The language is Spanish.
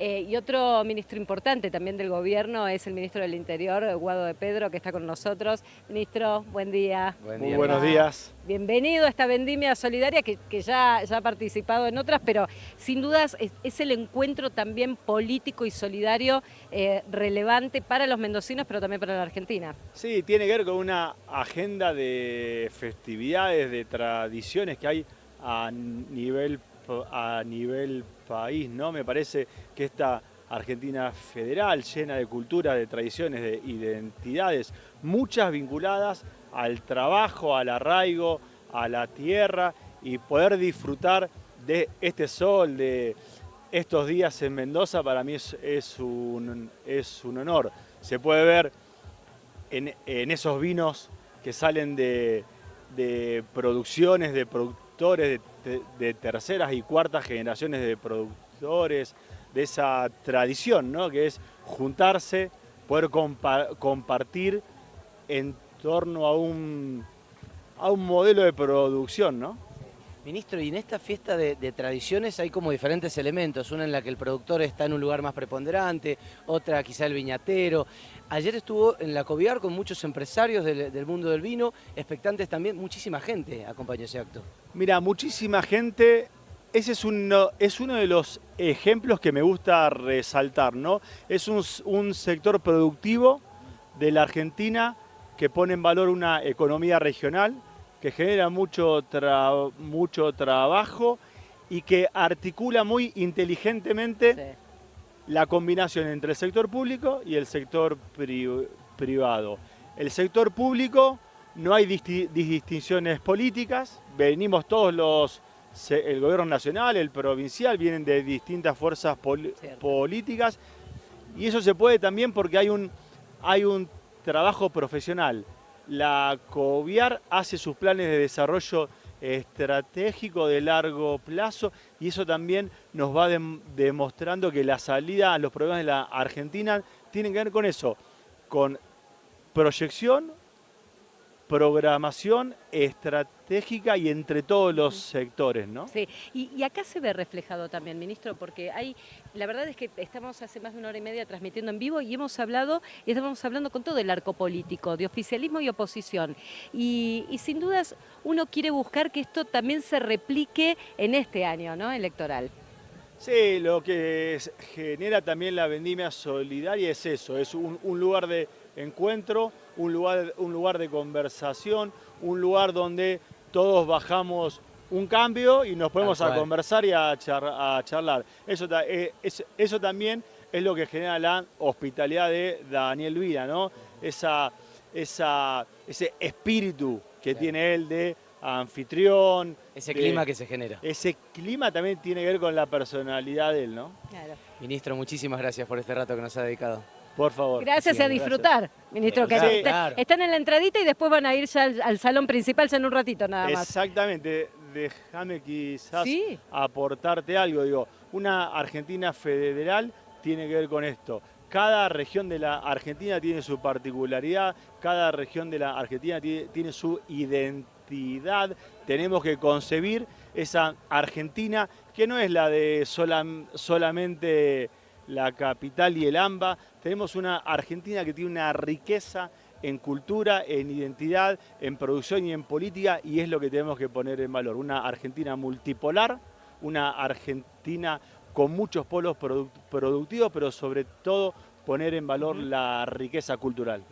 Eh, y otro ministro importante también del gobierno es el ministro del Interior, Guado de Pedro, que está con nosotros. Ministro, buen día. Muy buenos días. Bienvenido a esta vendimia solidaria que, ya, ya, ha participado en otras, pero sin dudas es, el encuentro también político y solidario eh, relevante para los mendocinos, pero también para la Argentina. Sí, tiene que ver con una agenda de festividades, de tradiciones que hay a nivel, a nivel país, ¿no? Me parece que esta Argentina federal, llena de cultura, de tradiciones, de identidades, muchas vinculadas al trabajo, al arraigo, a la tierra y poder disfrutar de este sol, de estos días en Mendoza, para mí es, un, es un, honor. Se puede ver en, esos vinos que salen de, producciones, de productores, de, terceras y cuartas generaciones de productores, de esa tradición, ¿no? que es juntarse, poder compartir en torno a un, a un modelo de producción, ¿no? Ministro, y en esta fiesta de, tradiciones hay como diferentes elementos, una en la que el productor está en un lugar más preponderante, otra quizá el viñatero. Ayer estuvo en la Coviar con muchos empresarios del, mundo del vino, expectantes también, muchísima gente acompañó ese acto. Mira, muchísima gente, ese es uno, es uno de los ejemplos que me gusta resaltar, ¿no? Es un, un sector productivo de la Argentina que pone en valor una economía regional, que genera mucho, mucho trabajo y que articula muy inteligentemente la combinación entre el sector público y el sector privado. El sector público no hay distinciones políticas, venimos todos los, el gobierno nacional, el provincial, vienen de distintas fuerzas políticas y eso se puede también porque hay un, hay un trabajo profesional. La COVIAR hace sus planes de desarrollo estratégico de largo plazo y eso también nos va demostrando que la salida a los problemas de la Argentina tiene que ver con eso, con proyección, programación estratégica y entre todos los sectores, ¿no? Sí, y, acá se ve reflejado también, ministro, porque hay, la verdad es que estamos hace más de una hora y media transmitiendo en vivo y hemos hablado, y estamos hablando con todo el arco político, de oficialismo y oposición. Y, sin dudas uno quiere buscar que esto también se replique en este año, ¿no? Electoral. Sí, lo que genera también la vendimia solidaria es eso, es un lugar de encuentro, un lugar, un lugar de conversación, un lugar donde todos bajamos un cambio y nos ponemos a conversar y a, charlar. Eso, eh, eso también es lo que genera la hospitalidad de Daniel Vida, ¿no? Esa, esa, ese espíritu que tiene él de anfitrión. Ese clima que se genera. Ese clima también tiene que ver con la personalidad de él, ¿no? Claro. Ministro, muchísimas gracias por este rato que nos ha dedicado. Por favor. Gracias a disfrutar, ministro. Que Están en la entradita y después van a ir ya al, salón principal en un ratito nada más. Exactamente. Déjame quizás aportarte algo. Digo, una Argentina federal tiene que ver con esto. Cada región de la Argentina tiene su particularidad, cada región de la Argentina tiene, su identidad. Tenemos que concebir esa Argentina que no es la de solamente la capital y el AMBA. Tenemos una Argentina que tiene una riqueza en cultura, en identidad, en producción y en política y es lo que tenemos que poner en valor. Una Argentina multipolar, una Argentina con muchos polos productivos, pero sobre todo poner en valor la riqueza cultural.